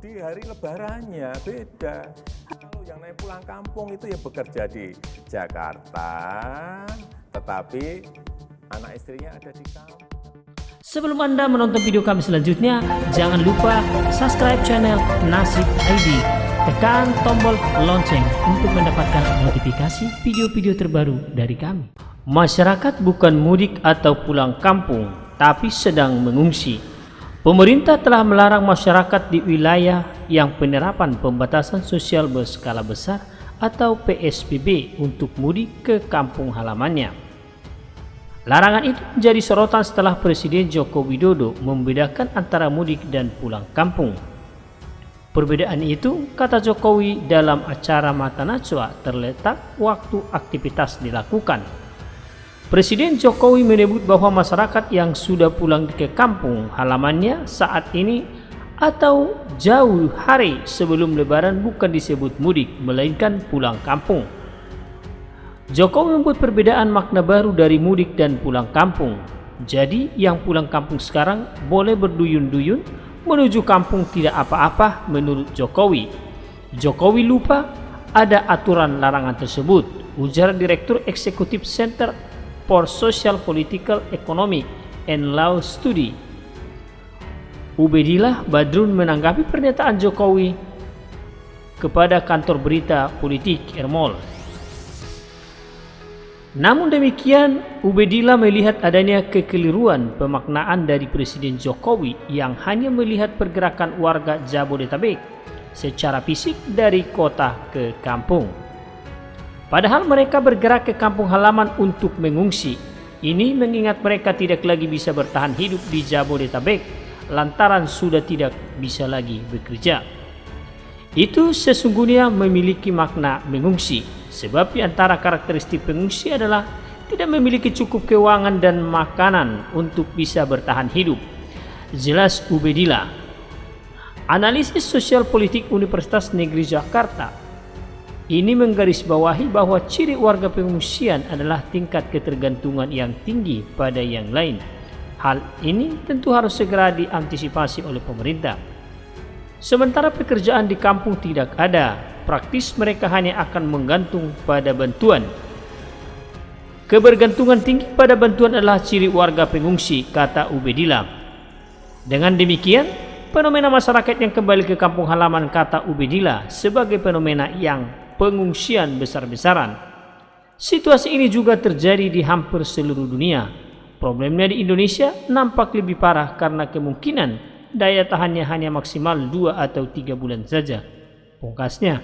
di hari lebarannya beda. Kalau yang naik pulang kampung itu ya bekerja di Jakarta, tetapi anak istrinya ada di kampung. Sebelum Anda menonton video kami selanjutnya, jangan lupa subscribe channel Nasib ID. Tekan tombol lonceng untuk mendapatkan notifikasi video-video terbaru dari kami. Masyarakat bukan mudik atau pulang kampung, tapi sedang mengungsi. Pemerintah telah melarang masyarakat di wilayah yang penerapan pembatasan sosial berskala besar atau PSBB untuk mudik ke kampung halamannya. Larangan itu menjadi sorotan setelah Presiden Joko Widodo membedakan antara mudik dan pulang kampung. Perbedaan itu, kata Jokowi dalam acara Mata Najwa terletak waktu aktivitas dilakukan. Presiden Jokowi menyebut bahwa masyarakat yang sudah pulang ke kampung halamannya saat ini atau jauh hari sebelum lebaran bukan disebut mudik, melainkan pulang kampung. Jokowi membuat perbedaan makna baru dari mudik dan pulang kampung. Jadi yang pulang kampung sekarang boleh berduyun-duyun menuju kampung tidak apa-apa menurut Jokowi. Jokowi lupa ada aturan larangan tersebut, ujar Direktur Eksekutif Center for Social Political Economy and Law Study. Ubedillah Badrun menanggapi pernyataan Jokowi kepada kantor berita politik Ermol. Namun demikian, Ubedillah melihat adanya kekeliruan pemaknaan dari Presiden Jokowi yang hanya melihat pergerakan warga Jabodetabek secara fisik dari kota ke kampung. Padahal mereka bergerak ke kampung halaman untuk mengungsi. Ini mengingat mereka tidak lagi bisa bertahan hidup di Jabodetabek lantaran sudah tidak bisa lagi bekerja. Itu sesungguhnya memiliki makna mengungsi Sebab di antara karakteristik pengungsi adalah tidak memiliki cukup keuangan dan makanan untuk bisa bertahan hidup. Jelas Ubedillah. Analisis sosial politik Universitas Negeri Jakarta ini menggarisbawahi bahwa ciri warga pengungsian adalah tingkat ketergantungan yang tinggi pada yang lain. Hal ini tentu harus segera diantisipasi oleh pemerintah. Sementara pekerjaan di kampung tidak ada, praktis mereka hanya akan menggantung pada bantuan. Kebergantungan tinggi pada bantuan adalah ciri warga pengungsi, kata Ubedillah. Dengan demikian, fenomena masyarakat yang kembali ke kampung halaman kata Ubedillah sebagai fenomena yang pengungsian besar-besaran. Situasi ini juga terjadi di hampir seluruh dunia. Problemnya di Indonesia nampak lebih parah karena kemungkinan daya tahannya hanya maksimal 2 atau 3 bulan saja. Pungkasnya,